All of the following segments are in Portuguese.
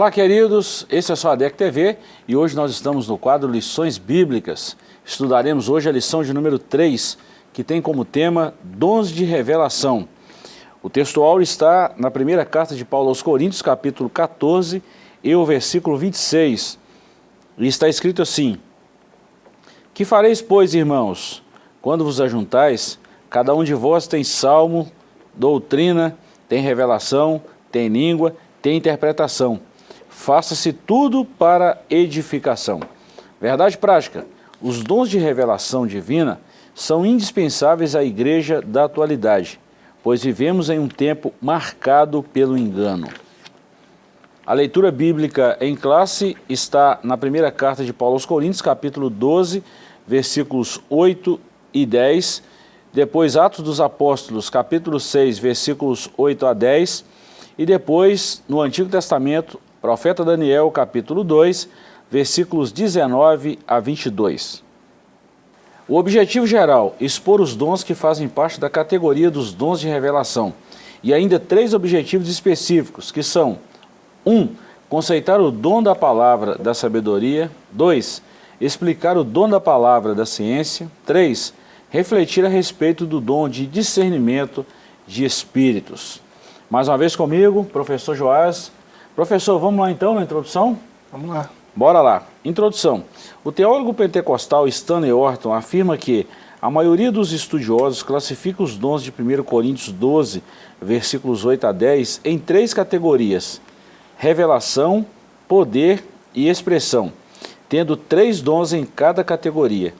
Olá, queridos. Esse é só a DEC TV e hoje nós estamos no quadro Lições Bíblicas. Estudaremos hoje a lição de número 3, que tem como tema Dons de Revelação. O textual está na primeira carta de Paulo aos Coríntios, capítulo 14, e o versículo 26. E está escrito assim, Que fareis, pois, irmãos, quando vos ajuntais, cada um de vós tem salmo, doutrina, tem revelação, tem língua, tem interpretação faça-se tudo para edificação. Verdade prática, os dons de revelação divina são indispensáveis à igreja da atualidade, pois vivemos em um tempo marcado pelo engano. A leitura bíblica em classe está na primeira carta de Paulo aos Coríntios, capítulo 12, versículos 8 e 10, depois Atos dos Apóstolos, capítulo 6, versículos 8 a 10, e depois, no Antigo Testamento, Profeta Daniel, capítulo 2, versículos 19 a 22. O objetivo geral, expor os dons que fazem parte da categoria dos dons de revelação. E ainda três objetivos específicos, que são 1. Um, conceitar o dom da palavra da sabedoria. 2. Explicar o dom da palavra da ciência. 3. Refletir a respeito do dom de discernimento de espíritos. Mais uma vez comigo, professor Joás, Professor, vamos lá então na introdução? Vamos lá. Bora lá. Introdução. O teólogo pentecostal Stanley Orton afirma que a maioria dos estudiosos classifica os dons de 1 Coríntios 12, versículos 8 a 10, em três categorias, revelação, poder e expressão, tendo três dons em cada categoria.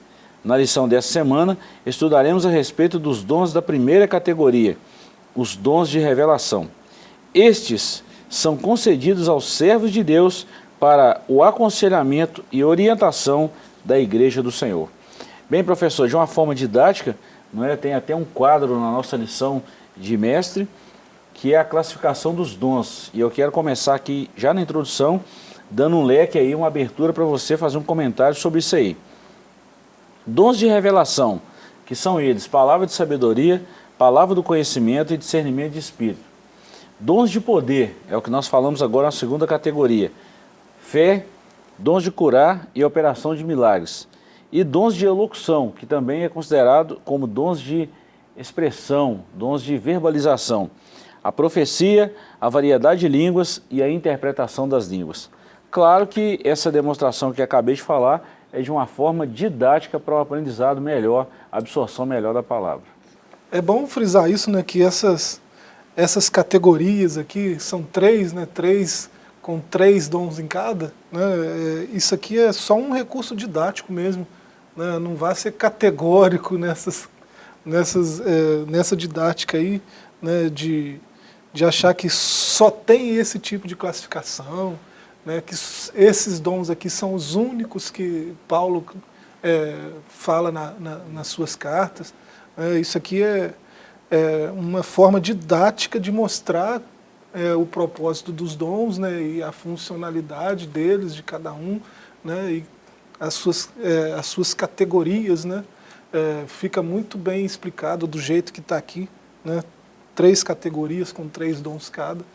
Na lição dessa semana, estudaremos a respeito dos dons da primeira categoria, os dons de revelação. Estes são concedidos aos servos de Deus para o aconselhamento e orientação da Igreja do Senhor. Bem, professor, de uma forma didática, não é? tem até um quadro na nossa lição de mestre, que é a classificação dos dons. E eu quero começar aqui, já na introdução, dando um leque aí, uma abertura para você fazer um comentário sobre isso aí. Dons de revelação, que são eles, palavra de sabedoria, palavra do conhecimento e discernimento de espírito. Dons de poder, é o que nós falamos agora na segunda categoria. Fé, dons de curar e operação de milagres. E dons de elocução, que também é considerado como dons de expressão, dons de verbalização. A profecia, a variedade de línguas e a interpretação das línguas. Claro que essa demonstração que acabei de falar é de uma forma didática para o aprendizado melhor, absorção melhor da palavra. É bom frisar isso, né, que essas essas categorias aqui, são três, né, três com três dons em cada, né, é, isso aqui é só um recurso didático mesmo, né, não vai ser categórico nessas, nessas, é, nessa didática aí, né, de, de achar que só tem esse tipo de classificação, né, que esses dons aqui são os únicos que Paulo é, fala na, na, nas suas cartas, é, isso aqui é, é, uma forma didática de mostrar é, o propósito dos dons né, e a funcionalidade deles, de cada um, né, e as suas, é, as suas categorias, né, é, fica muito bem explicado do jeito que está aqui, né, três categorias com três dons cada,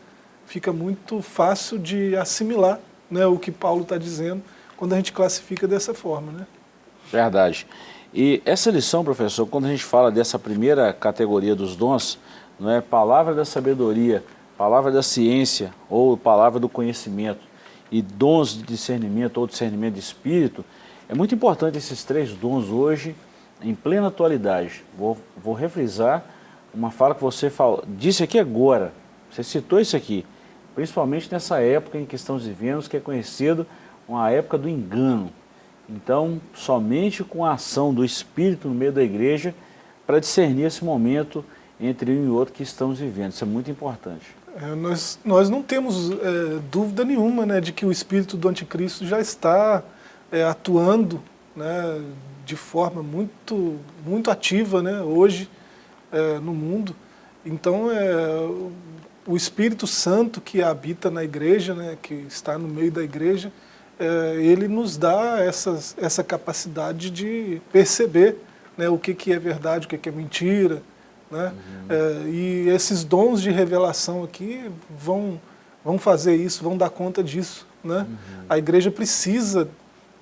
fica muito fácil de assimilar né, o que Paulo está dizendo quando a gente classifica dessa forma. Né? Verdade. E essa lição, professor, quando a gente fala dessa primeira categoria dos dons, não é palavra da sabedoria, palavra da ciência ou palavra do conhecimento e dons de discernimento ou discernimento de espírito, é muito importante esses três dons hoje, em plena atualidade. Vou, vou refrisar uma fala que você falou, disse aqui agora, você citou isso aqui, principalmente nessa época em que estamos vivendo, que é conhecido uma época do engano, então, somente com a ação do Espírito no meio da igreja para discernir esse momento entre um e outro que estamos vivendo. Isso é muito importante. É, nós, nós não temos é, dúvida nenhuma né, de que o Espírito do Anticristo já está é, atuando né, de forma muito, muito ativa né, hoje é, no mundo. Então, é, o Espírito Santo que habita na igreja, né, que está no meio da igreja, ele nos dá essas, essa capacidade de perceber né, o que, que é verdade, o que, que é mentira. Né? Uhum. É, e esses dons de revelação aqui vão, vão fazer isso, vão dar conta disso. Né? Uhum. A igreja precisa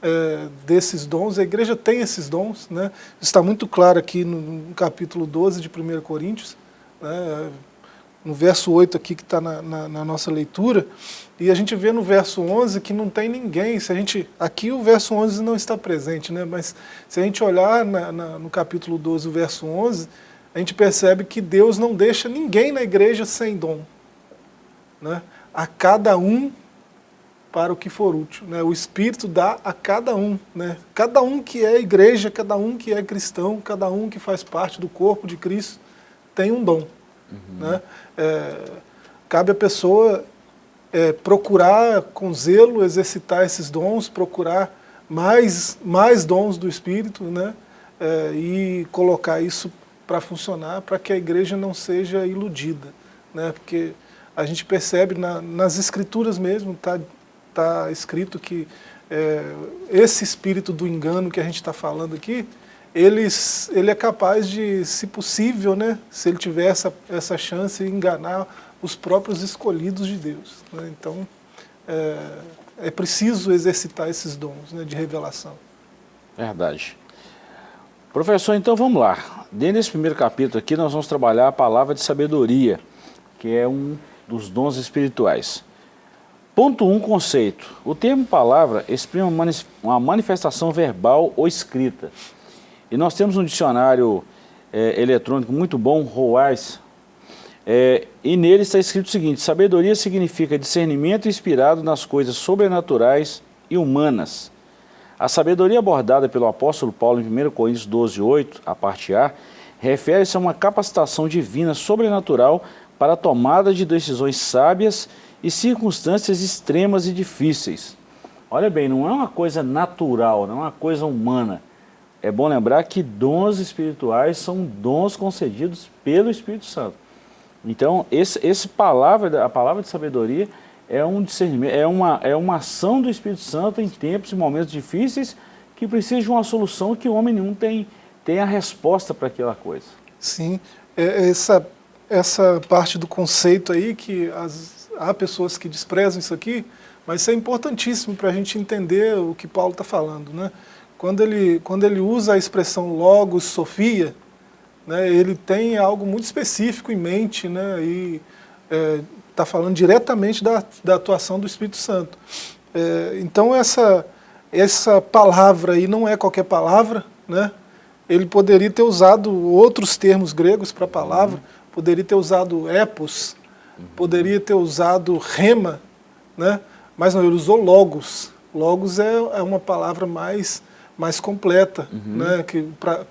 é, desses dons, a igreja tem esses dons. Né? Está muito claro aqui no, no capítulo 12 de 1 Coríntios, né? No verso 8 aqui que está na, na, na, nossa leitura, e a gente vê no verso 11 que não tem ninguém, se a gente, aqui o verso 11 não está presente, né? mas se a gente olhar na, no capítulo 12, o verso 11, a gente percebe que Deus não deixa ninguém na igreja sem dom. Né? A cada um para o que for útil. Né? O Espírito dá a cada um. Né? Cada um que é igreja, cada um que é cristão, cada um que faz parte do corpo de Cristo, tem um dom. Uhum. Né? É, cabe a pessoa é, procurar com zelo exercitar esses dons, procurar mais, mais dons do Espírito né? É, e colocar isso para funcionar, para que a igreja não seja iludida. Né? Porque a gente percebe na, nas escrituras mesmo, está tá escrito que é, esse espírito do engano que a gente está falando aqui, ele, ele é capaz de, se possível, né, se ele tiver essa, essa chance, enganar os próprios escolhidos de Deus. Né? Então, é, é, preciso exercitar esses dons né, de revelação. Verdade. Professor, então vamos lá. Dentro desse primeiro capítulo aqui, nós vamos trabalhar a palavra de sabedoria, que é um dos dons espirituais. Ponto 1, um, conceito. O termo palavra exprime uma manifestação verbal ou escrita. E nós temos um dicionário é, eletrônico muito bom, Roais, é, e nele está escrito o seguinte, sabedoria significa discernimento inspirado nas coisas sobrenaturais e humanas. A sabedoria abordada pelo apóstolo Paulo em 1 Coríntios 12, 8, a parte A, refere-se a uma capacitação divina sobrenatural para a tomada de decisões sábias e circunstâncias extremas e difíceis. Olha bem, não é uma coisa natural, não é uma coisa humana, é bom lembrar que dons espirituais são dons concedidos pelo Espírito Santo. Então, esse, esse palavra, a palavra de sabedoria é um discernimento, é uma, é uma ação do Espírito Santo em tempos e momentos difíceis que precisa de uma solução que o homem nenhum tem, tem a resposta para aquela coisa. Sim, é, essa, essa parte do conceito aí, que as, há pessoas que desprezam isso aqui, mas isso é importantíssimo para a gente entender o que Paulo está falando, né? Quando ele, quando ele usa a expressão logos, sofia, né, ele tem algo muito específico em mente, né, e está é, falando diretamente da, da atuação do Espírito Santo. É, então essa, essa palavra aí não é qualquer palavra, né, ele poderia ter usado outros termos gregos para a palavra, poderia ter usado epos, poderia ter usado rema, né, mas não, ele usou logos. Logos é, é uma palavra mais mais completa, uhum. né,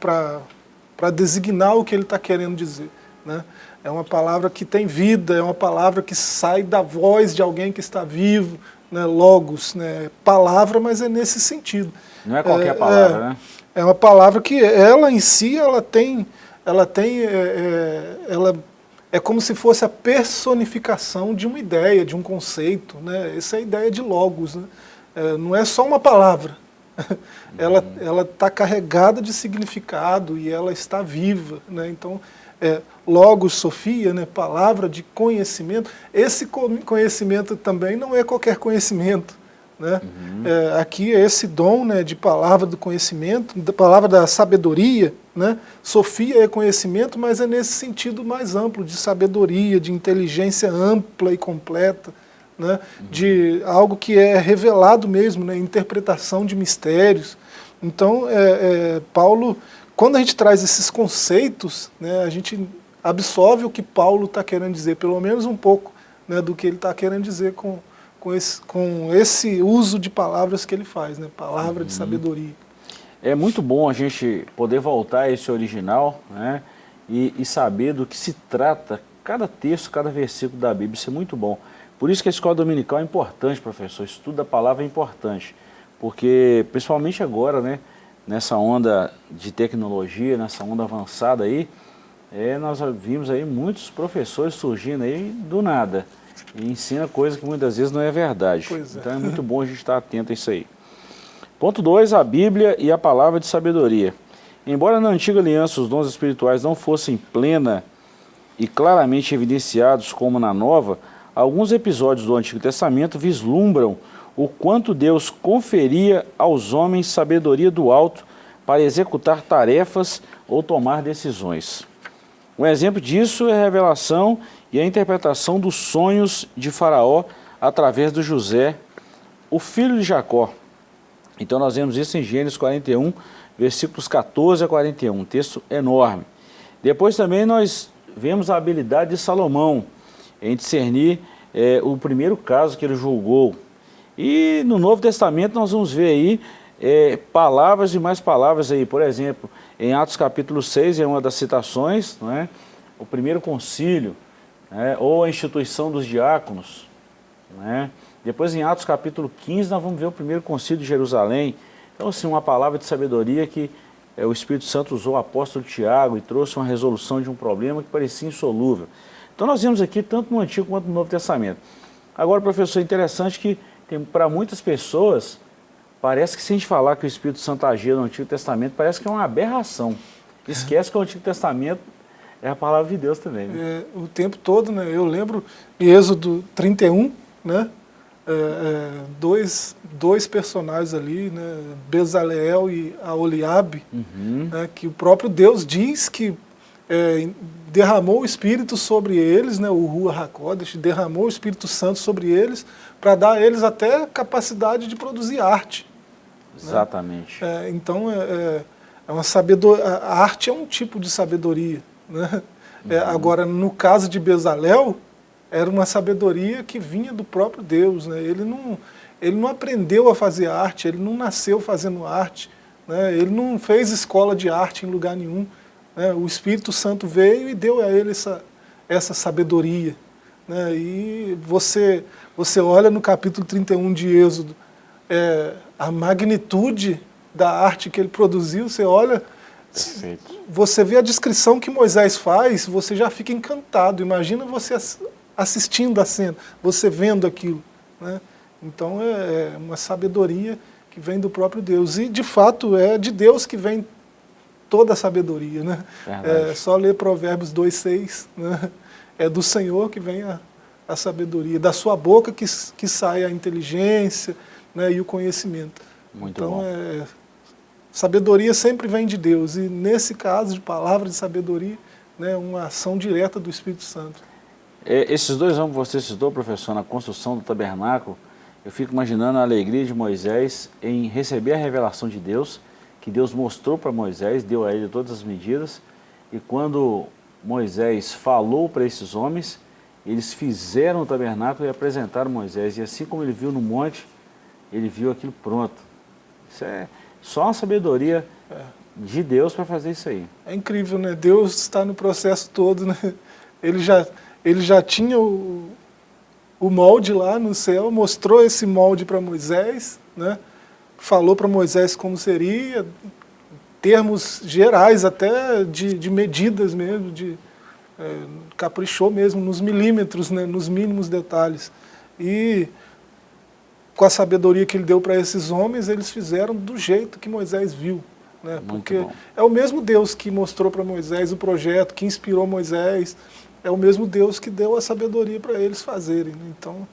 para designar o que ele está querendo dizer. Né? É uma palavra que tem vida, é uma palavra que sai da voz de alguém que está vivo, né, logos, né, palavra, mas é nesse sentido. Não é qualquer é, palavra, é, né? É uma palavra que ela em si, ela tem, ela tem, é, é, ela é como se fosse a personificação de uma ideia, de um conceito, né? Essa é a ideia de logos, né? É, não é só uma palavra, ela ela está carregada de significado e ela está viva, né? Então, é, logos, sofia, né, palavra de conhecimento. Esse conhecimento também não é qualquer conhecimento, né? Uhum. É, aqui é esse dom, né, de palavra do conhecimento, da palavra da sabedoria, né? Sofia é conhecimento, mas é nesse sentido mais amplo de sabedoria, de inteligência ampla e completa né, de algo que é revelado mesmo, né, interpretação de mistérios. Então, é, é, Paulo, quando a gente traz esses conceitos, né, a gente absorve o que Paulo está querendo dizer, pelo menos um pouco né, do que ele está querendo dizer com, com, esse, com esse uso de palavras que ele faz, né, palavra uhum. de sabedoria. É muito bom a gente poder voltar a esse original né, e, e saber do que se trata cada texto, cada versículo da Bíblia, isso é muito bom. Por isso que a escola dominical é importante, professor, estudo da palavra é importante, porque principalmente agora, né, nessa onda de tecnologia, nessa onda avançada aí, é, nós vimos aí muitos professores surgindo aí do nada, e ensina coisa que muitas vezes não é verdade. É. Então é muito bom a gente estar atento a isso aí. Ponto 2, a Bíblia e a palavra de sabedoria. Embora na antiga aliança os dons espirituais não fossem plena e claramente evidenciados como na nova, alguns episódios do Antigo Testamento vislumbram o quanto Deus conferia aos homens sabedoria do alto para executar tarefas ou tomar decisões. Um exemplo disso é a revelação e a interpretação dos sonhos de Faraó através do José, o filho de Jacó. Então nós vemos isso em Gênesis 41, versículos 14 a 41, um texto enorme. Depois também nós vemos a habilidade de Salomão em discernir é, o primeiro caso que ele julgou. E no Novo Testamento nós vamos ver aí é, palavras e mais palavras aí. Por exemplo, em Atos capítulo 6 é uma das citações, não é? o primeiro concílio, né? ou a instituição dos diáconos. Né? Depois em Atos capítulo 15 nós vamos ver o primeiro concílio de Jerusalém. Então assim, uma palavra de sabedoria que é, o Espírito Santo usou o apóstolo Tiago e trouxe uma resolução de um problema que parecia insolúvel. Então nós vemos aqui tanto no Antigo quanto no Novo Testamento. Agora, professor, é interessante que para muitas pessoas, parece que se a gente falar que o Espírito Santo agia no Antigo Testamento, parece que é uma aberração. Esquece que o Antigo Testamento é a palavra de Deus também. Né? É, o tempo todo, né? Eu lembro em Êxodo 31, né? É, é, dois, dois personagens ali, né? Bezaleel e Aoliabe, uhum. né? que o próprio Deus diz que é, derramou o Espírito sobre eles, né, o Rua Hakodesh, derramou o Espírito Santo sobre eles, para dar a eles até capacidade de produzir arte. Né? Exatamente. Né? É, então, é, é, é uma sabedoria, a arte é um tipo de sabedoria. Né? É, uhum. agora, no caso de Bezalel, era uma sabedoria que vinha do próprio Deus. Né? Ele, não, ele não aprendeu a fazer arte, ele não nasceu fazendo arte, né? ele não fez escola de arte em lugar nenhum. Né? O Espírito Santo veio e deu a ele essa, essa sabedoria. Né? E você, você olha no capítulo 31 de Êxodo, é, a magnitude da arte que ele produziu, você olha, Perfeito. você vê a descrição que Moisés faz, você já fica encantado. Imagina você assistindo a cena, você vendo aquilo. Né? Então é, é uma sabedoria que vem do próprio Deus. E de fato é de Deus que vem toda a sabedoria. Né? É só ler Provérbios 2,6. Né? É do Senhor que vem a, a sabedoria, da sua boca que, que sai a inteligência né, e o conhecimento. Muito então, bom. É, sabedoria sempre vem de Deus, e nesse caso de palavra de sabedoria, né, uma ação direta do Espírito Santo. É, esses dois anos que você citou, professor, na construção do tabernáculo, eu fico imaginando a alegria de Moisés em receber a revelação de Deus, que Deus mostrou para Moisés, deu a ele todas as medidas, e quando Moisés falou para esses homens, eles fizeram o tabernáculo e apresentaram Moisés, e assim como ele viu no monte, ele viu aquilo pronto. Isso é só uma sabedoria é. de Deus para fazer isso aí. É incrível, né? Deus está no processo todo, né? Ele já, ele já tinha o, o molde lá no céu, mostrou esse molde para Moisés, né? Falou para Moisés como seria, termos gerais até de, de medidas mesmo, de, é, caprichou mesmo nos milímetros, né, nos mínimos detalhes. E com a sabedoria que ele deu para esses homens, eles fizeram do jeito que Moisés viu. Né, porque bom. é o mesmo Deus que mostrou para Moisés o projeto, que inspirou Moisés, é o mesmo Deus que deu a sabedoria para eles fazerem. Né? Então,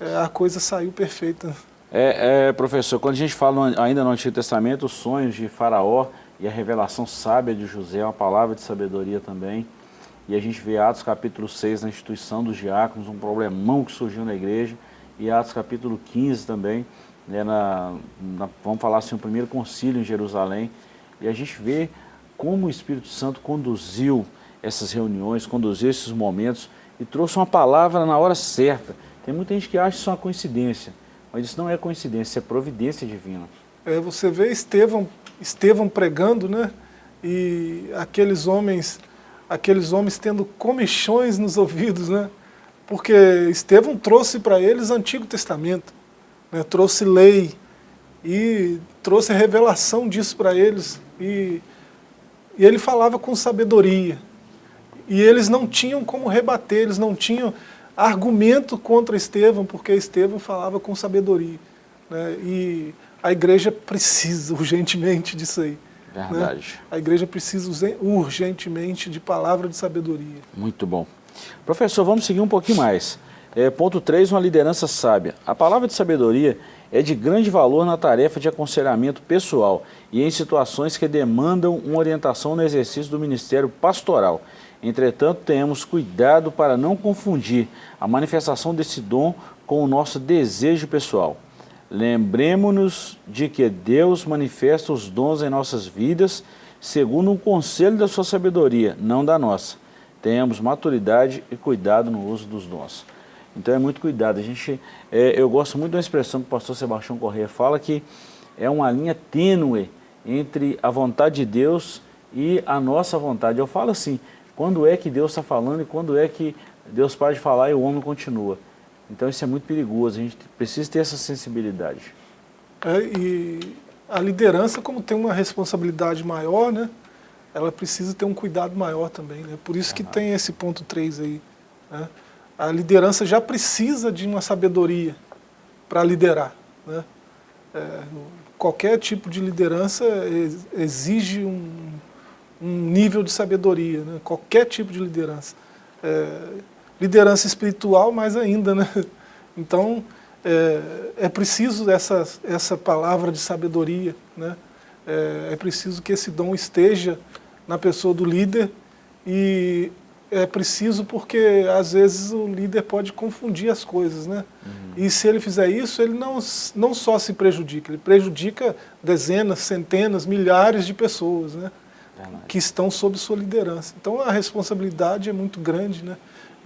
é, a coisa saiu perfeita. É, é, professor, quando a gente fala ainda no Antigo Testamento, os sonhos de Faraó e a revelação sábia de José, uma palavra de sabedoria também. E a gente vê Atos capítulo 6, na instituição dos diáconos, um problemão que surgiu na igreja. E Atos capítulo 15 também, né, na, na, vamos falar assim, o primeiro concílio em Jerusalém. E a gente vê como o Espírito Santo conduziu essas reuniões, conduziu esses momentos e trouxe uma palavra na hora certa. Tem muita gente que acha isso uma coincidência. Mas isso não é coincidência, é providência divina. É, você vê Estevão, Estevão pregando, né? E aqueles homens, aqueles homens tendo comichões nos ouvidos, né? Porque Estevão trouxe para eles Antigo Testamento, né? trouxe lei e trouxe a revelação disso para eles. E, e ele falava com sabedoria. E eles não tinham como rebater, eles não tinham argumento contra Estevão, porque Estevão falava com sabedoria. Né? E a igreja precisa urgentemente disso aí. Né? Verdade. Né? A igreja precisa urgentemente de palavra de sabedoria. Muito bom. Professor, vamos seguir um pouquinho mais. É, ponto 3, uma liderança sábia. A palavra de sabedoria é de grande valor na tarefa de aconselhamento pessoal e em situações que demandam uma orientação no exercício do ministério pastoral. Entretanto, tenhamos cuidado para não confundir a manifestação desse dom com o nosso desejo pessoal. Lembremos-nos de que Deus manifesta os dons em nossas vidas segundo um conselho da sua sabedoria, não da nossa. Tenhamos maturidade e cuidado no uso dos dons. Então é muito cuidado. A gente, é, eu gosto muito da expressão que o pastor Sebastião Corrêa fala que é uma linha tênue entre a vontade de Deus e a nossa vontade. Eu falo assim, quando é que Deus está falando e quando é que Deus para de falar e o homem continua. Então isso é muito perigoso, a gente precisa ter essa sensibilidade. É, e a liderança, como tem uma responsabilidade maior, né, ela precisa ter um cuidado maior também. Né? Por isso que tem esse ponto 3 aí. Né? A liderança já precisa de uma sabedoria para liderar. Né? É, qualquer tipo de liderança exige um, um nível de sabedoria, né? qualquer tipo de liderança. É, liderança espiritual mais ainda, né? Então, é, é, preciso essa, essa palavra de sabedoria, né? É, é, preciso que esse dom esteja na pessoa do líder e é preciso porque às vezes o líder pode confundir as coisas, né? Uhum. E se ele fizer isso, ele não, não só se prejudica, ele prejudica dezenas, centenas, milhares de pessoas, né? Que estão sob sua liderança. Então a responsabilidade é muito grande, né?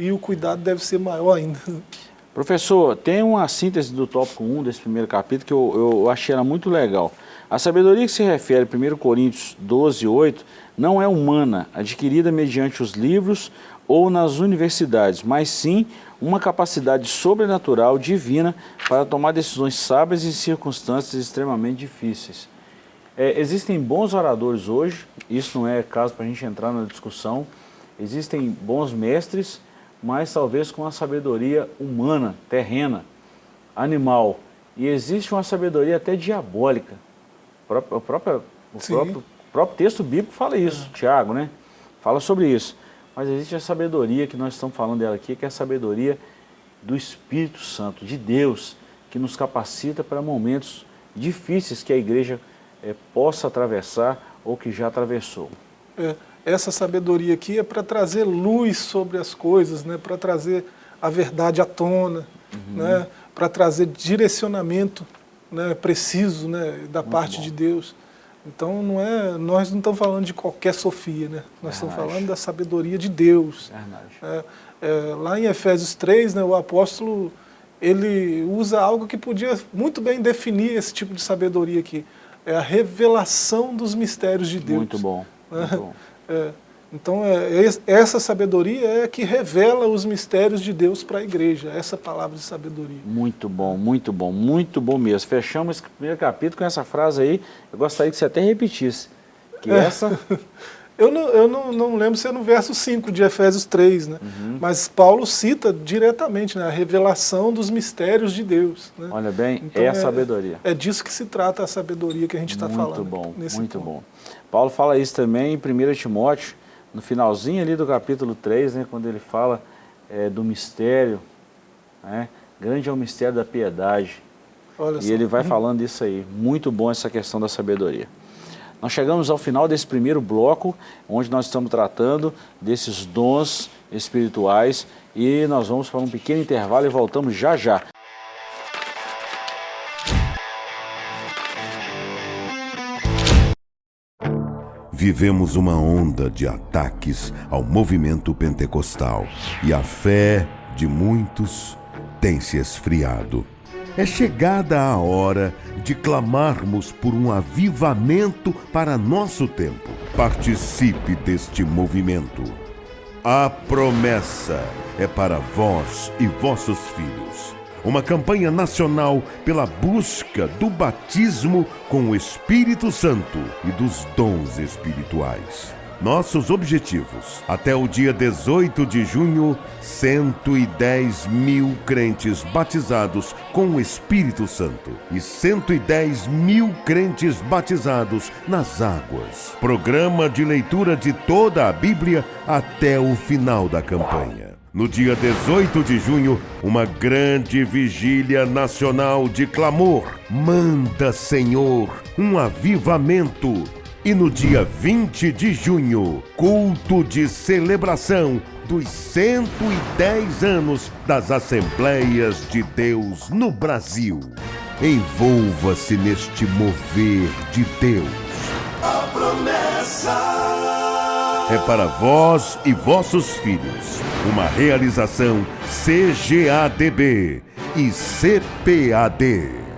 e o cuidado deve ser maior ainda. Professor, tem uma síntese do tópico 1 desse primeiro capítulo que eu, eu achei ela muito legal. A sabedoria que se refere a 1 Coríntios 12, 8, não é humana, adquirida mediante os livros ou nas universidades, mas sim uma capacidade sobrenatural, divina, para tomar decisões sábias em circunstâncias extremamente difíceis. É, existem bons oradores hoje, isso não é caso para a gente entrar na discussão, existem bons mestres, mas talvez com uma sabedoria humana, terrena, animal. E existe uma sabedoria até diabólica. O próprio, o próprio, próprio texto bíblico fala isso, é. Tiago, né? Fala sobre isso. Mas existe a sabedoria que nós estamos falando dela aqui, que é a sabedoria do Espírito Santo, de Deus, que nos capacita para momentos difíceis que a igreja é, possa atravessar ou que já atravessou. É essa sabedoria aqui é para trazer luz sobre as coisas, né? para trazer a verdade à tona, uhum. né? para trazer direcionamento né? preciso né? da Muito parte bom. de Deus. Então não é, nós não estamos falando de qualquer sofia, né? nós estamos falando da sabedoria de Deus. É, é, lá em Efésios 3, né, o apóstolo ele usa algo que podia muito bem definir esse tipo de sabedoria aqui. É a revelação dos mistérios de Deus. Muito bom. Muito bom. É, então, é, essa sabedoria é que revela os mistérios de Deus para a igreja, essa palavra de sabedoria. Muito bom, muito bom, muito bom mesmo. Fechamos esse primeiro capítulo com essa frase aí, eu gostaria que você até repetisse. Que é. essa... eu não, eu não, não lembro se é no verso 5 de Efésios 3, né? Uhum. mas Paulo cita diretamente né, a revelação dos mistérios de Deus. Né? Olha bem, então, é a sabedoria. É disso que se trata a sabedoria que a gente está falando. Muito bom, muito bom. Paulo fala isso também em 1 Timóteo, no finalzinho ali do capítulo 3, né, quando ele fala é, do mistério, né, grande é o mistério da piedade. Olha e só. ele vai falando isso aí, muito bom essa questão da sabedoria. Nós chegamos ao final desse primeiro bloco, onde nós estamos tratando desses dons espirituais e nós vamos para um pequeno intervalo e voltamos já já. Vivemos uma onda de ataques ao movimento pentecostal e a fé de muitos tem se esfriado. É chegada a hora de clamarmos por um avivamento para nosso tempo. Participe deste movimento. A promessa é para vós e vossos filhos uma campanha nacional pela busca do batismo com o Espírito Santo e dos dons espirituais. Nossos objetivos. Até o dia 18 de junho, 110 mil crentes batizados com o Espírito Santo e 110 mil crentes batizados nas águas. Programa de leitura de toda a Bíblia até o final da campanha. No dia 18 de junho, uma grande vigília nacional de clamor. Manda, Senhor, um avivamento. E no dia 20 de junho, culto de celebração dos 110 anos das Assembleias de Deus no Brasil. Envolva-se neste mover de Deus. A promessa é para vós e vossos filhos. Uma realização CGADB e CPAD.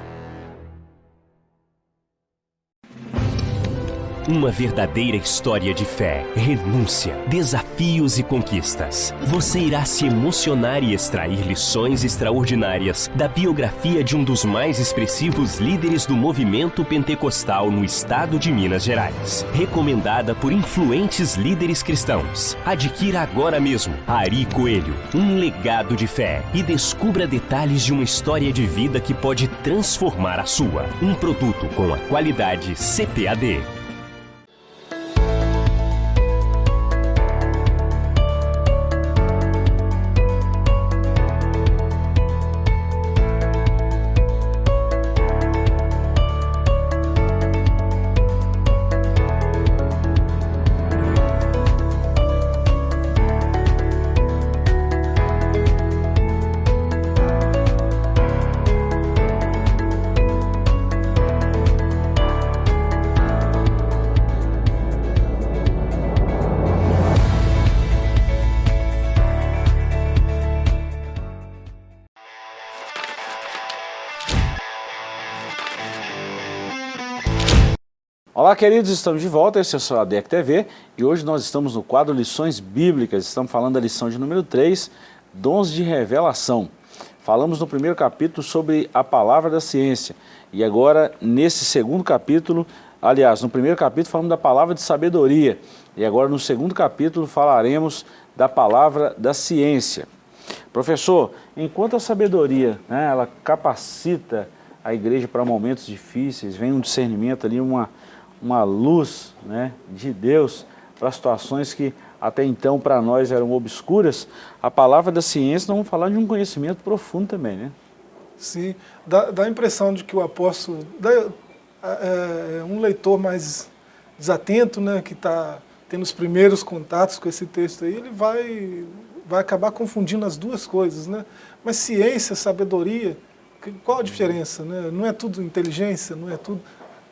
Uma verdadeira história de fé, renúncia, desafios e conquistas. Você irá se emocionar e extrair lições extraordinárias da biografia de um dos mais expressivos líderes do movimento pentecostal no estado de Minas Gerais. Recomendada por influentes líderes cristãos. Adquira agora mesmo Ari Coelho, um legado de fé e descubra detalhes de uma história de vida que pode transformar a sua. Um produto com a qualidade CPAD. Olá, queridos, estamos de volta, esse é o a ADEC TV e hoje nós estamos no quadro Lições Bíblicas, estamos falando da lição de número 3, Dons de Revelação. Falamos no primeiro capítulo sobre a palavra da ciência e agora nesse segundo capítulo, aliás, no primeiro capítulo falamos da palavra de sabedoria e agora no segundo capítulo falaremos da palavra da ciência. Professor, enquanto a sabedoria, né, ela capacita a igreja para momentos difíceis, vem um discernimento ali, uma uma luz né, de Deus para situações que até então para nós eram obscuras, a palavra da ciência, nós vamos falar de um conhecimento profundo também, né? Sim, dá, dá a impressão de que o apóstolo, dá, é, é, um leitor mais desatento, né, que está tendo os primeiros contatos com esse texto aí, ele vai, vai acabar confundindo as duas coisas, né? Mas ciência, sabedoria, qual a diferença, né? Não é tudo inteligência, não é tudo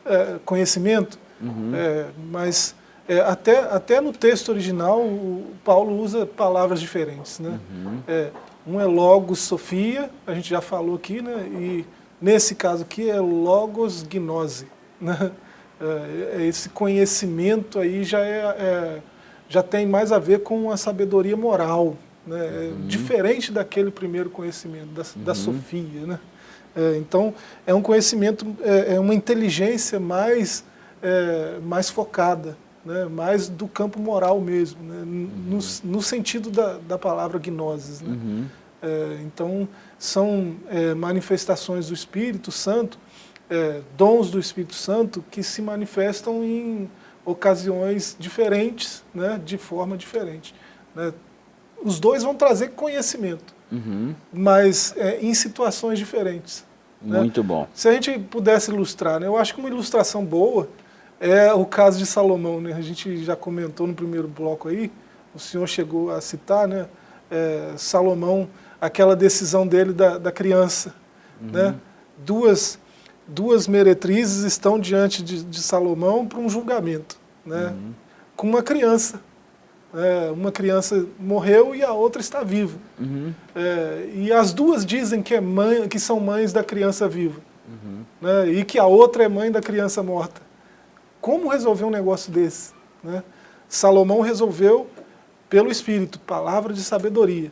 é, conhecimento, uhum. é, mas é, até, até no texto original o Paulo usa palavras diferentes. Né? Uhum. É, um é logos sofia, a gente já falou aqui, né? e nesse caso aqui é logos gnose. Né? É, é, esse conhecimento aí já, é, já tem mais a ver com a sabedoria moral, né? Uhum. diferente daquele primeiro conhecimento, da, da uhum. sofia. Né? É, então, é um conhecimento, é, é uma inteligência mais, é, mais focada, né, mais do campo moral mesmo, né, uhum. no, no, sentido da, da palavra gnosis. Né. Uhum. É, então, são é, manifestações do Espírito Santo, é, dons do Espírito Santo que se manifestam em ocasiões diferentes, né, de forma diferente. Né. Os dois vão trazer conhecimento, uhum. mas é, em situações diferentes. Né? Muito bom. Se a gente pudesse ilustrar, né, eu acho que uma ilustração boa é o caso de Salomão. Né? A gente já comentou no primeiro bloco aí, o senhor chegou a citar, né, é, Salomão, aquela decisão dele da, da criança. Uhum. Né? Duas, duas meretrizes estão diante de, de Salomão para um julgamento, né? Uhum. com uma criança. É, uma criança morreu e a outra está viva. Uhum. É, e as duas dizem que, é mãe, que são mães da criança viva. Uhum. Né, e que a outra é mãe da criança morta. Como resolver um negócio desse? Né? Salomão resolveu pelo Espírito, palavra de sabedoria.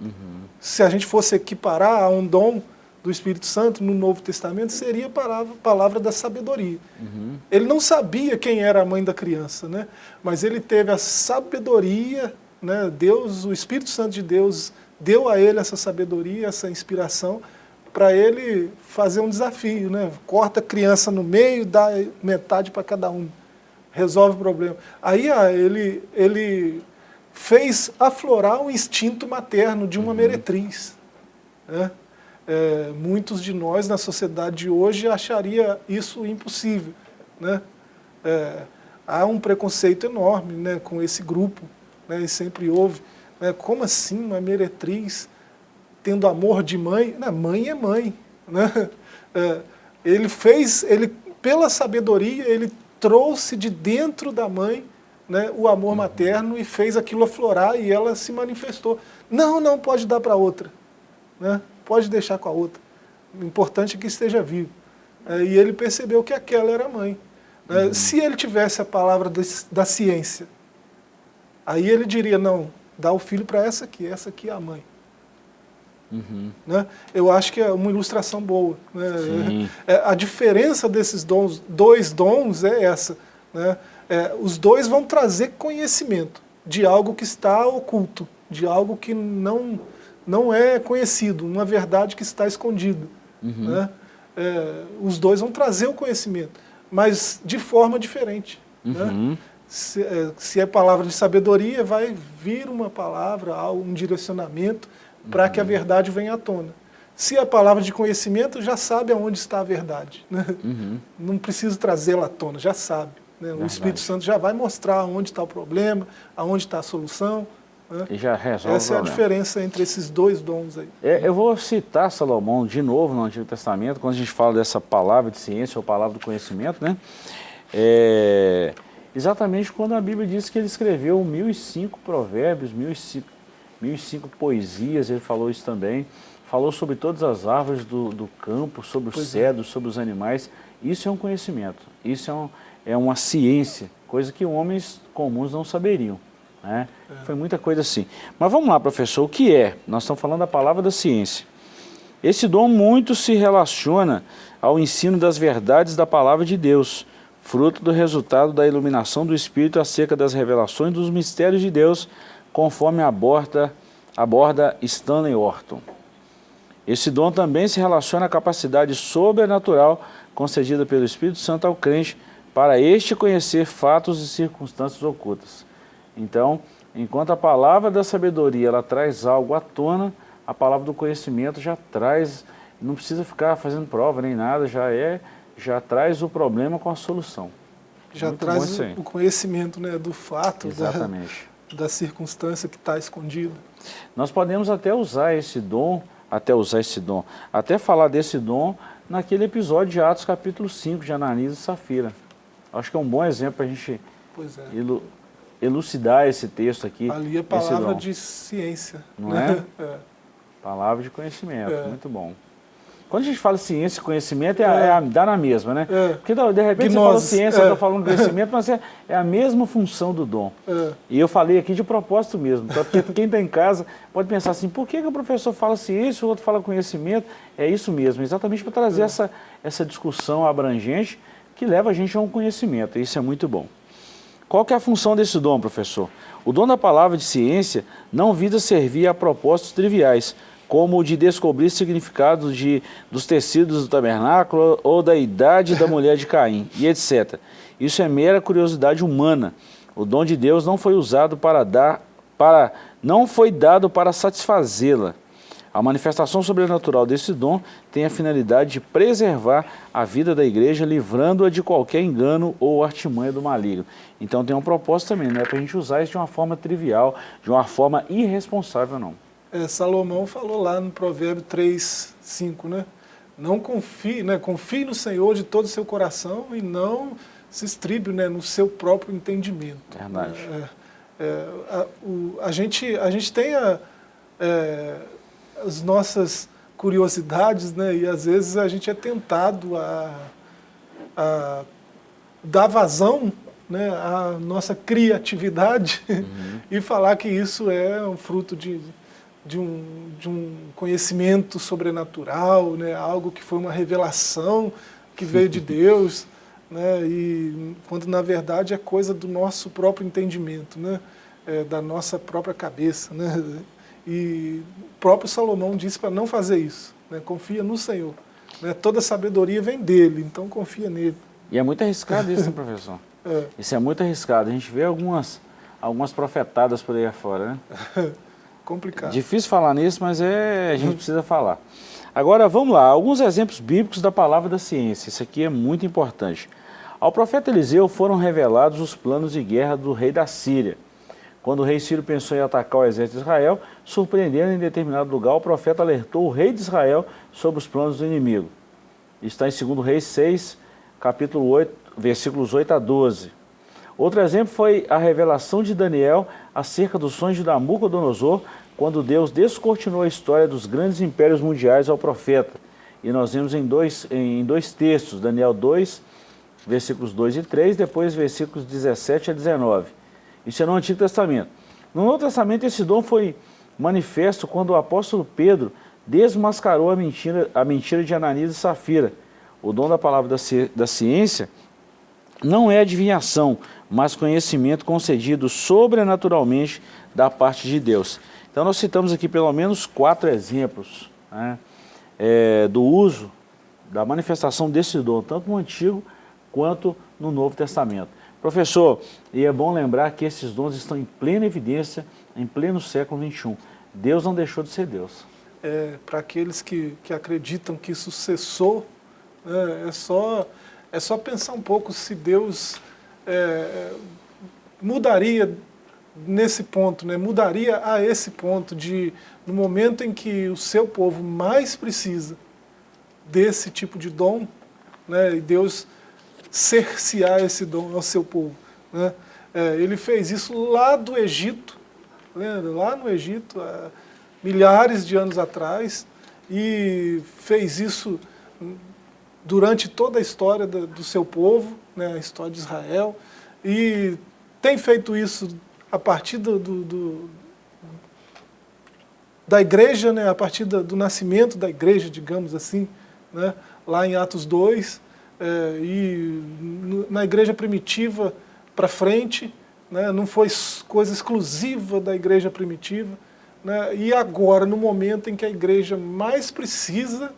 Uhum. Se a gente fosse equiparar a um dom do Espírito Santo no Novo Testamento seria a palavra, palavra da sabedoria. Uhum. Ele não sabia quem era a mãe da criança, né? mas ele teve a sabedoria, né? Deus, o Espírito Santo de Deus deu a ele essa sabedoria, essa inspiração, para ele fazer um desafio. Né? Corta a criança no meio, dá metade para cada um, resolve o problema. Aí ah, ele, ele fez aflorar o instinto materno de uma uhum. meretriz. Né? É, muitos de nós na sociedade de hoje acharia isso impossível. Né? É, há um preconceito enorme né, com esse grupo, né, e sempre houve. Né, como assim uma meretriz tendo amor de mãe? Não, mãe é mãe. Né? É, ele fez, ele, pela sabedoria, ele trouxe de dentro da mãe né, o amor materno e fez aquilo aflorar e ela se manifestou. Não, não pode dar para outra. Né? Pode deixar com a outra. O importante é que esteja vivo. É, e ele percebeu que aquela era a mãe. Né? Uhum. Se ele tivesse a palavra da, da ciência, aí ele diria, não, dá o filho para essa aqui, essa aqui é a mãe. Uhum. Né? Eu acho que é uma ilustração boa. Né? É, a diferença desses dons, dois dons é essa. Né? É, os dois vão trazer conhecimento de algo que está oculto, de algo que não, não é conhecido, uma verdade que está escondida. Uhum. Né? É, os dois vão trazer o conhecimento, mas de forma diferente. Né? Uhum. Né? Se, é, se é palavra de sabedoria, vai vir uma palavra, um direcionamento, para que a verdade venha à tona. Se a palavra de conhecimento, já sabe aonde está a verdade. Né? Uhum. Não precisa trazê-la à tona, já sabe. Né? O Espírito Santo já vai mostrar onde está o problema, aonde está a solução. Né? E já resolve Essa é a diferença entre esses dois dons aí. É, eu vou citar Salomão de novo no Antigo Testamento, quando a gente fala dessa palavra de ciência ou palavra do conhecimento, né? É, exatamente quando a Bíblia diz que ele escreveu 1.005 provérbios, 1.005 mil e cinco poesias, ele falou isso também. Falou sobre todas as árvores do, do campo, sobre os pois é. cedros, é. sobre os animais. Isso é um conhecimento, isso é, um, é uma ciência, coisa que homens comuns não saberiam. Né? É. Foi muita coisa assim. Mas vamos lá, professor, o que é? Nós estamos falando da palavra da ciência. Esse dom muito se relaciona ao ensino das verdades da palavra de Deus, fruto do resultado da iluminação do Espírito acerca das revelações dos mistérios de Deus conforme aborda, aborda Stanley Orton. Esse dom também se relaciona à capacidade sobrenatural concedida pelo Espírito Santo ao crente para este conhecer fatos e circunstâncias ocultas. Então, enquanto a palavra da sabedoria ela traz algo à tona, a palavra do conhecimento já traz, não precisa ficar fazendo prova nem nada, já é, já traz o problema com a solução. Já Muito traz o conhecimento né, do fato, Exatamente. Da da circunstância que está escondida. Nós podemos até usar esse dom, até usar esse dom, até falar desse dom naquele episódio de Atos capítulo 5, de Ananias e Safira. Acho que é um bom exemplo para a gente é. Elu elucidar esse texto aqui. Ali é palavra de ciência. Não né? é? é? Palavra de conhecimento, é. muito bom. Quando a gente fala ciência e conhecimento, é, é. é dá na mesma, né? É. Porque de repente Gnose. você fala ciência, é. eu estou falando conhecimento, mas é, é, a mesma função do dom. É. E eu falei aqui de propósito mesmo, então, porque quem está em casa pode pensar assim, por que, que o professor fala ciência e o outro fala conhecimento? É isso mesmo, exatamente para trazer é. essa, essa discussão abrangente que leva a gente a um conhecimento, isso é muito bom. Qual que é a função desse dom, professor? O dom da palavra de ciência não visa servir a propósitos triviais, como o de descobrir significados de, dos tecidos do tabernáculo ou da idade da mulher de Caim, e etc. Isso é mera curiosidade humana. O dom de Deus não foi usado para dar, para, não foi dado para satisfazê-la. A manifestação sobrenatural desse dom tem a finalidade de preservar a vida da igreja, livrando-a de qualquer engano ou artimanha do maligno. Então tem um propósito também, não é para a gente usar isso de uma forma trivial, de uma forma irresponsável não é, Salomão falou lá no provérbio 3, 5, né? Não confie, né? confie no Senhor de todo o seu coração e não se estribe né, no seu próprio entendimento. Verdade. É, é, a, o, a, gente, a gente tem a, é, as nossas curiosidades, né, e às vezes a gente é tentado a, a dar vazão né, à nossa criatividade uhum. e falar que isso é um fruto de de um, de um conhecimento sobrenatural, né? algo que foi uma revelação que veio de Deus, né? e quando na verdade é coisa do nosso próprio entendimento, né? É, da nossa própria cabeça. Né? E o próprio Salomão disse para não fazer isso, né? confia no Senhor. Né? Toda sabedoria vem dele, então confia nele. E é muito arriscado isso, né, professor? É. Isso é muito arriscado. A gente vê algumas algumas profetadas por aí afora, né? Complicado. Difícil falar nisso, mas é, a gente precisa falar. Agora, vamos lá, alguns exemplos bíblicos da palavra da ciência. Isso aqui é muito importante. Ao profeta Eliseu foram revelados os planos de guerra do rei da Síria. Quando o rei Sírio pensou em atacar o exército de Israel, surpreendendo em determinado lugar, o profeta alertou o rei de Israel sobre os planos do inimigo. Está em 2 Reis 6, capítulo 8, versículos 8 a 12. Outro exemplo foi a revelação de Daniel acerca dos sonhos de Nabucodonosor, quando Deus descortinou a história dos grandes impérios mundiais ao profeta. E nós vemos em dois, em dois textos, Daniel 2, versículos 2 e 3, depois versículos 17 a 19. Isso é no Antigo Testamento. No Novo Testamento, esse dom foi manifesto quando o apóstolo Pedro desmascarou a mentira, a mentira de Ananias e Safira. O dom da palavra da, ci, da ciência não é adivinhação, mas conhecimento concedido sobrenaturalmente da parte de Deus. Então nós citamos aqui pelo menos quatro exemplos né, é, do uso, da manifestação desse dom, tanto no Antigo quanto no Novo Testamento. Professor, e é bom lembrar que esses dons estão em plena evidência em pleno século XXI. Deus não deixou de ser Deus. É, Para aqueles que, que acreditam que isso cessou, né, é, só, é só pensar um pouco se Deus é, mudaria nesse ponto, né, mudaria a esse ponto de, no momento em que o seu povo mais precisa desse tipo de dom, né, e Deus cercear esse dom ao seu povo. Né? É, ele fez isso lá do Egito, lembra? lá no Egito, há milhares de anos atrás, e fez isso durante toda a história do, seu povo, né, a história de Israel, e tem feito isso a partir do, do, do da igreja, né, a partir do, do, nascimento da igreja, digamos assim, né, lá em Atos 2, é, e na igreja primitiva para frente, né, não foi coisa exclusiva da igreja primitiva, né, e agora, no momento em que a igreja mais precisa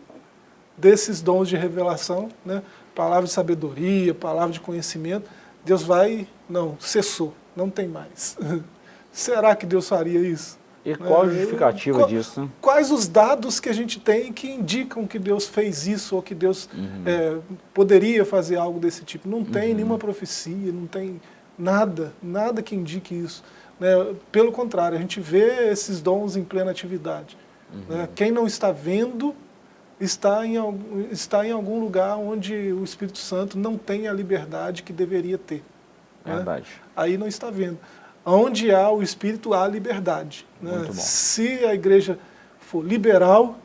desses dons de revelação, né, palavra de sabedoria, palavra de conhecimento, Deus vai, não, cessou, não tem mais. Será que Deus faria isso? E qual a justificativa qual, disso? Quais os dados que a gente tem que indicam que Deus fez isso ou que Deus uhum. é, poderia fazer algo desse tipo? Não tem uhum. nenhuma profecia, não tem nada, nada que indique isso. Né? Pelo contrário, a gente vê esses dons em plena atividade. Uhum. Né? Quem não está vendo está em, está em algum lugar onde o Espírito Santo não tem a liberdade que deveria ter. Né? Verdade. Aí não está vendo. Onde há o Espírito, há liberdade. Né? Se a igreja for liberal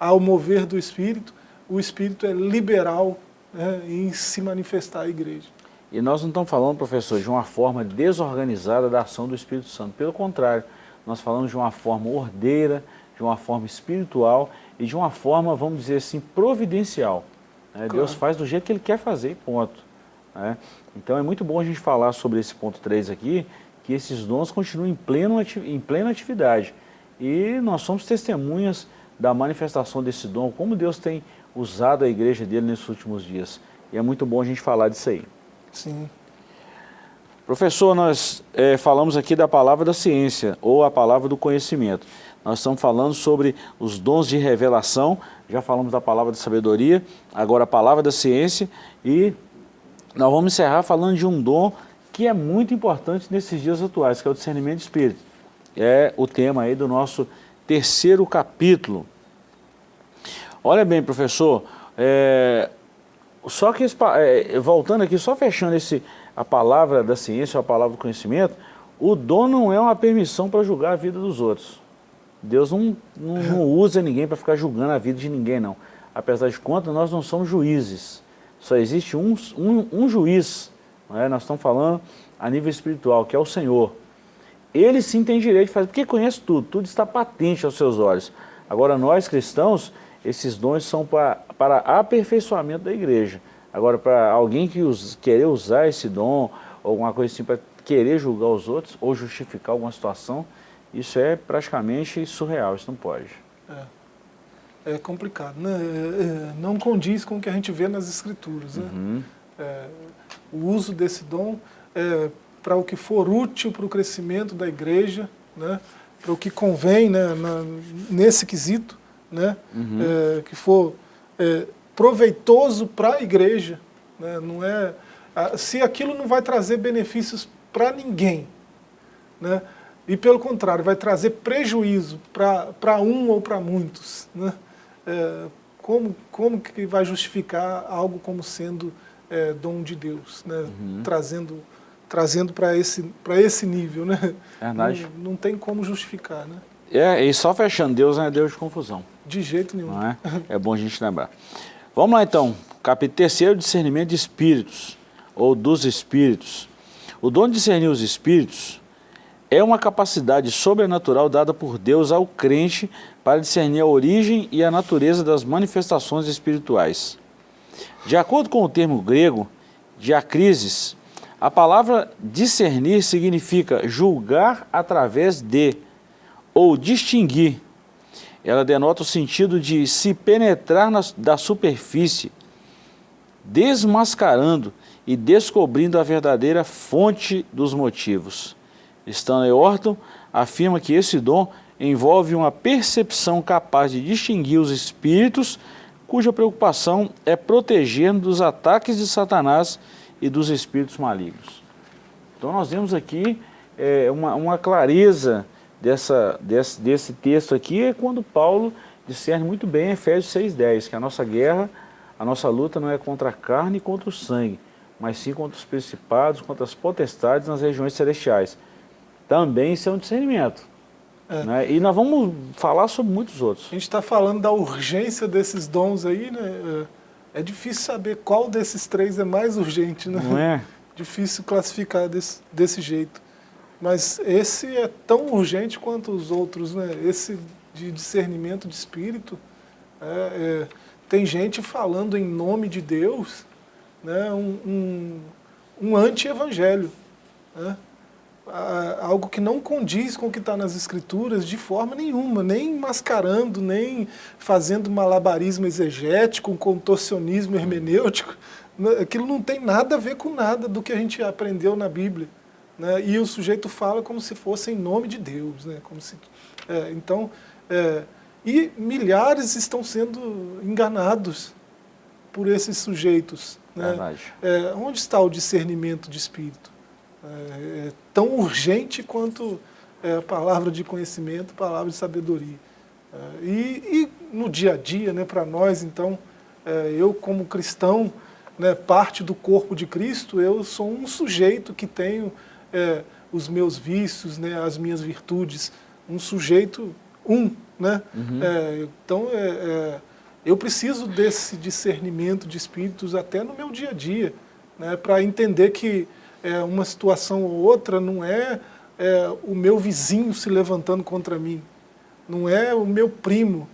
ao mover do Espírito, o Espírito é liberal né, em se manifestar à igreja. E nós não estamos falando, professor, de uma forma desorganizada da ação do Espírito Santo. Pelo contrário, nós falamos de uma forma ordeira, de uma forma espiritual e de uma forma, vamos dizer assim, providencial. Né? Claro. Deus faz do jeito que Ele quer fazer ponto. Né? Então é muito bom a gente falar sobre esse ponto 3 aqui, que esses dons continuam em, pleno, em plena atividade. E nós somos testemunhas da manifestação desse dom, como Deus tem usado a igreja dele nesses últimos dias. E é muito bom a gente falar disso aí. Sim. Professor, nós é, falamos aqui da palavra da ciência, ou a palavra do conhecimento. Nós estamos falando sobre os dons de revelação, já falamos da palavra da sabedoria, agora a palavra da ciência, e nós vamos encerrar falando de um dom que é muito importante nesses dias atuais, que é o discernimento de espírito. É o tema aí do nosso terceiro capítulo. Olha bem, professor, é, só que, é, voltando aqui, só fechando esse, a palavra da ciência, a palavra do conhecimento, o dom não é uma permissão para julgar a vida dos outros. Deus não, não, não usa ninguém para ficar julgando a vida de ninguém, não. Apesar de contas, nós não somos juízes. Só existe um, um, um juiz é? nós estamos falando a nível espiritual, que é o Senhor. Ele sim tem direito de fazer, porque conhece tudo, tudo está patente aos seus olhos. Agora nós cristãos, esses dons são para, para aperfeiçoamento da igreja. Agora para alguém que us, querer usar esse dom, ou alguma coisa assim, para querer julgar os outros, ou justificar alguma situação, isso é praticamente surreal, isso não pode. É, é complicado, né? É, é, não condiz com o que a gente vê nas escrituras. Né? Uhum. É, o uso desse dom, é, para o que for útil para o crescimento da igreja, né? para o que convém né? Na, nesse quesito, né? Uhum. É, que for é, proveitoso para a igreja. Né? Não é, se aquilo não vai trazer benefícios para ninguém, né? e pelo contrário, vai trazer prejuízo para um ou para muitos, né? É, como, como que vai justificar algo como sendo é, dom de Deus, né? Uhum. trazendo, trazendo para esse, esse nível? Né? Verdade. Não, não tem como justificar. Né? É, e só fechando, Deus não é Deus de confusão. De jeito nenhum. É? é bom a gente lembrar. Vamos lá então, capítulo terceiro, discernimento de espíritos, ou dos espíritos. O dom de discernir os espíritos é uma capacidade sobrenatural dada por Deus ao crente para discernir a origem e a natureza das manifestações espirituais. De acordo com o termo grego, diacrises, a palavra discernir significa julgar através de, ou distinguir. Ela denota o sentido de se penetrar na, da superfície, desmascarando e descobrindo a verdadeira fonte dos motivos. Stanley Orton afirma que esse dom envolve uma percepção capaz de distinguir os espíritos cuja preocupação é proteger dos ataques de Satanás e dos espíritos malignos. Então nós vemos aqui é, uma, uma, clareza dessa, desse, desse texto aqui, é quando Paulo discerne muito bem em Efésios 6,10, que a nossa guerra, a nossa luta não é contra a carne e contra o sangue, mas sim contra os principados, contra as potestades nas regiões celestiais. Também isso é um discernimento. É. Né? E nós vamos falar sobre muitos outros. A gente está falando da urgência desses dons aí, né? É, é difícil saber qual desses três é mais urgente, né? Não é? Difícil classificar desse, desse jeito. Mas esse é tão urgente quanto os outros, né? Esse de discernimento de espírito. É, é, tem gente falando em nome de Deus, né? um, um, um anti-evangelho. Né? Algo que não condiz com o que está nas escrituras de forma nenhuma, nem mascarando, nem fazendo malabarismo exegético, um contorcionismo hermenêutico. Né, aquilo não tem nada a ver com nada do que a gente aprendeu na Bíblia. Né? E o sujeito fala como se fosse em nome de Deus. Né? Como se, é, então, é, e milhares estão sendo enganados por esses sujeitos. Né? É, onde está o discernimento de espírito? É, é tão urgente quanto é, a palavra de conhecimento, palavra de sabedoria. É, e, e, no dia a dia, né, para nós, então, é, eu como cristão, né, parte do corpo de Cristo, eu sou um sujeito que tenho é, os meus vícios, né, as minhas virtudes, um sujeito, um. Né? Uhum. Então, eu preciso desse discernimento de espíritos até no meu dia a dia, né, para entender que é, uma situação ou outra não é, é, o meu vizinho se levantando contra mim, não é o meu primo,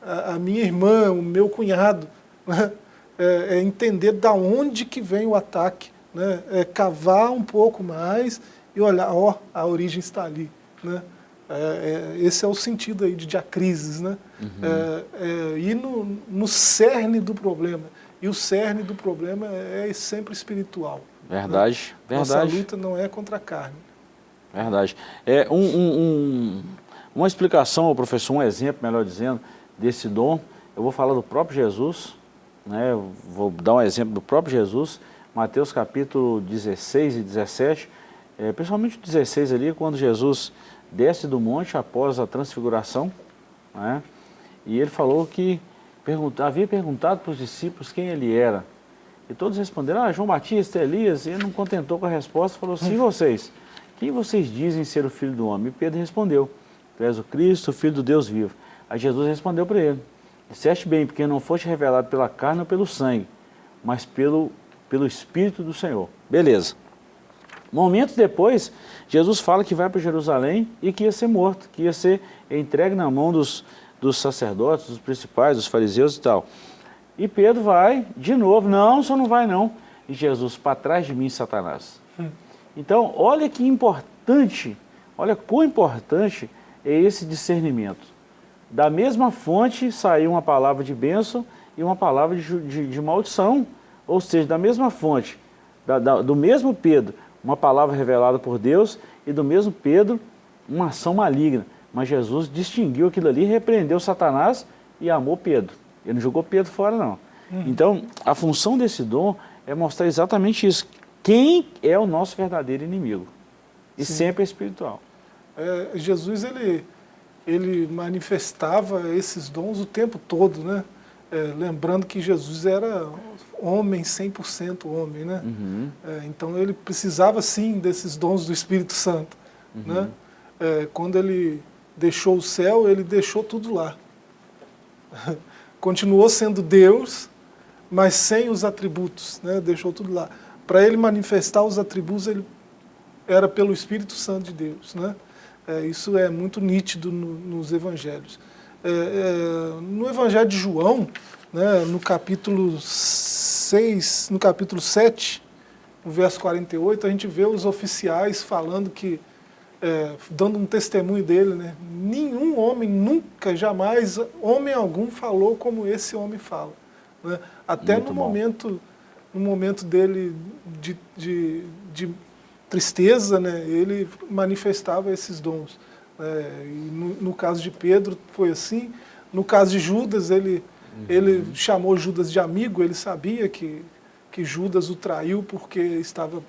a, a minha irmã, o meu cunhado. Né? É, é, entender da onde que vem o ataque, né? é cavar um pouco mais e olhar, ó, a origem está ali. Né? É, é, esse é o sentido aí de diacrises, né? Uhum. É, é, ir no, no cerne do problema. E o cerne do problema é sempre espiritual. Verdade, né? verdade. Nossa luta não é contra a carne. Verdade. É um, um, um, uma explicação, professor, um exemplo, melhor dizendo, desse dom. Eu vou falar do próprio Jesus, né? Eu vou dar um exemplo do próprio Jesus, Mateus capítulo 16 e 17, é, principalmente o 16 ali, quando Jesus desce do monte após a transfiguração, né? e ele falou que pergunta, havia perguntado para os discípulos quem ele era. E todos responderam, ah, João Batista, Elias, e ele não contentou com a resposta, falou, sim vocês, quem vocês dizem ser o Filho do Homem? E Pedro respondeu, tu és o Cristo, o Filho do Deus vivo. Aí Jesus respondeu para ele, disseste bem, porque não foste revelado pela carne ou pelo sangue, mas pelo, pelo Espírito do Senhor. Beleza. Momentos depois, Jesus fala que vai para Jerusalém e que ia ser morto, que ia ser entregue na mão dos, dos sacerdotes, dos principais, dos fariseus e tal. E Pedro vai de novo, não, só não vai não. E Jesus, para trás de mim, Satanás. Hum. Então, olha que importante, olha quão importante é esse discernimento. Da mesma fonte saiu uma palavra de bênção e uma palavra de, de, de maldição. Ou seja, da mesma fonte, da, da, do mesmo Pedro, uma palavra revelada por Deus, e do mesmo Pedro, uma ação maligna. Mas Jesus distinguiu aquilo ali, repreendeu Satanás e amou Pedro. Ele não jogou Pedro fora, não. Uhum. Então, a função desse dom é mostrar exatamente isso. Quem é o nosso verdadeiro inimigo? E Sim. sempre é espiritual. É, Jesus, ele, ele manifestava esses dons o tempo todo, né? É, lembrando que Jesus era homem, 100% homem, né? Uhum. É, então ele precisava sim desses dons do Espírito Santo, uhum. né? É, quando ele deixou o céu, ele deixou tudo lá. Continuou sendo Deus, mas sem os atributos, né? deixou tudo lá. Para ele manifestar os atributos, ele era pelo Espírito Santo de Deus. Né? É, isso é muito nítido no, nos evangelhos. É, é, no evangelho de João, né, no capítulo 6, no capítulo 7, no verso 48, a gente vê os oficiais falando que, é, dando um testemunho dele, né, nenhum homem nunca, jamais, homem algum falou como esse homem fala. Né? Até Muito no momento, no momento dele de, de, de tristeza, né, ele manifestava esses dons. É, no, no, caso de Pedro foi assim, no caso de Judas, ele, uhum. ele chamou Judas de amigo, ele sabia que, que Judas o traiu porque estava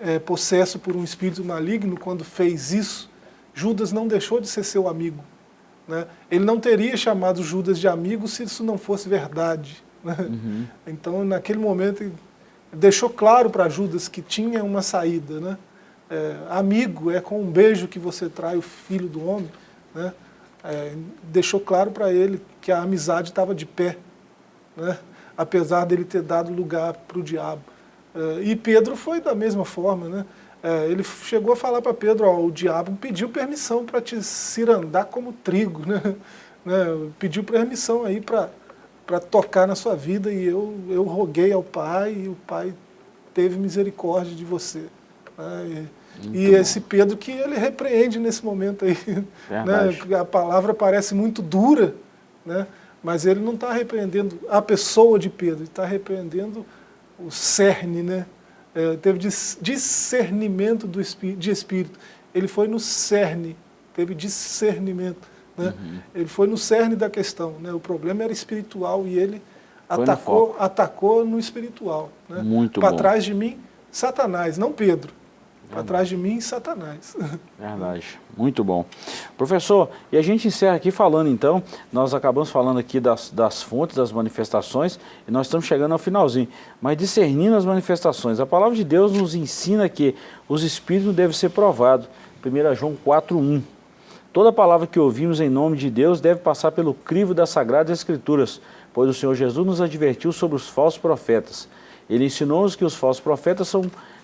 é, possesso por um espírito maligno quando fez isso. Judas não deixou de ser seu amigo. Né? Ele não teria chamado Judas de amigo se isso não fosse verdade. Né? Uhum. Então, naquele momento, deixou claro para Judas que tinha uma saída. Né? É, amigo é com um beijo que você trai o filho do homem. Né? É, deixou claro para ele que a amizade estava de pé, né? apesar dele ter dado lugar para o diabo. É, e Pedro foi da mesma forma. Né? É, ele chegou a falar para Pedro, ó, o diabo pediu permissão para te cirandar como trigo. Né? né? Pediu permissão aí para para tocar na sua vida e eu, eu roguei ao Pai e o Pai teve misericórdia de você. Né? E, e esse Pedro que ele repreende nesse momento aí. Né? A palavra parece muito dura, né? mas ele não está repreendendo a pessoa de Pedro, ele está repreendendo o cerne, né? É, teve discernimento do espí de espírito. Ele foi no cerne, teve discernimento. Né? Uhum. Ele foi no cerne da questão. Né? O problema era espiritual e ele atacou no, atacou no espiritual. Né? Muito Para trás de mim, Satanás, não Pedro. Para trás de mim, Satanás. Verdade. Muito bom. Professor, e a gente encerra aqui falando então, nós acabamos falando aqui das, das fontes, das manifestações, e nós estamos chegando ao finalzinho, mas discernindo as manifestações. A palavra de Deus nos ensina que os espíritos devem ser provados. 1 João 4.1 Toda palavra que ouvimos em nome de Deus deve passar pelo crivo das Sagradas Escrituras, pois o Senhor Jesus nos advertiu sobre os falsos profetas. Ele ensinou-nos que os falsos profetas são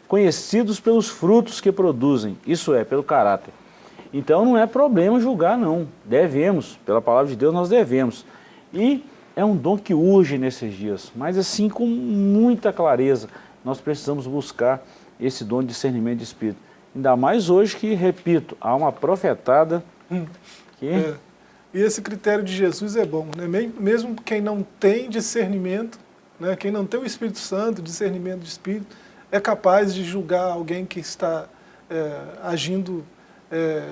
conhecidos pelos frutos que produzem, isso é, pelo caráter. Então não é problema julgar não, devemos, pela palavra de Deus nós devemos. E é um dom que urge nesses dias, mas assim com muita clareza, nós precisamos buscar esse dom de discernimento de espírito. Ainda mais hoje que, repito, há uma profetada Hum. Que? É. E esse critério de Jesus é bom, né? mesmo quem não tem discernimento, né? quem não tem o Espírito Santo, discernimento de Espírito, é capaz de julgar alguém que está é, agindo é,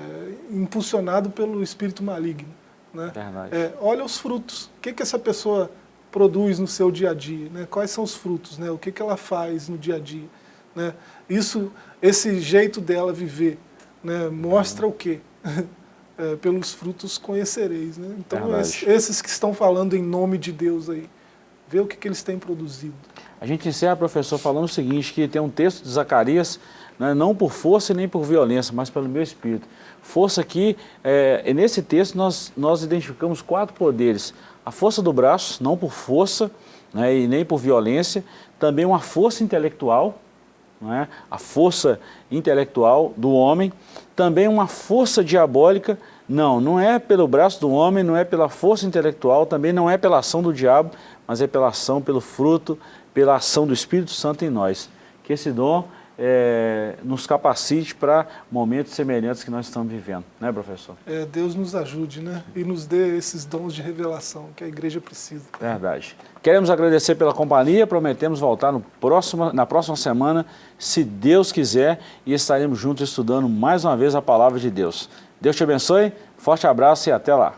impulsionado pelo Espírito maligno. Né? É, olha os frutos, o que, que essa pessoa produz no seu dia a dia, né? quais são os frutos, né? o que, que ela faz no dia a dia. Né? Isso, esse jeito dela viver né? mostra o quê? é, pelos frutos conhecereis. Né? Então, esses que estão falando em nome de Deus aí, vê o que, que eles têm produzido. A gente encerra, professor, falando o seguinte, que tem um texto de Zacarias, né, não por força nem por violência, mas pelo meu espírito. Força aqui, é, nesse texto nós, nós identificamos quatro poderes. A força do braço, não por força né, e nem por violência, também uma força intelectual, né, a força intelectual do homem, também uma força diabólica, não, não é pelo braço do homem, não é pela força intelectual, também não é pela ação do diabo, mas é pela ação, pelo fruto, pela ação do Espírito Santo em nós. Que esse dom é, nos capacite para momentos semelhantes que nós estamos vivendo, né professor? É, Deus nos ajude, né? E nos dê esses dons de revelação que a igreja precisa. Verdade. Queremos agradecer pela companhia, prometemos voltar no próximo, na próxima semana, se Deus quiser, e estaremos juntos estudando mais uma vez a Palavra de Deus. Deus te abençoe, forte abraço e até lá.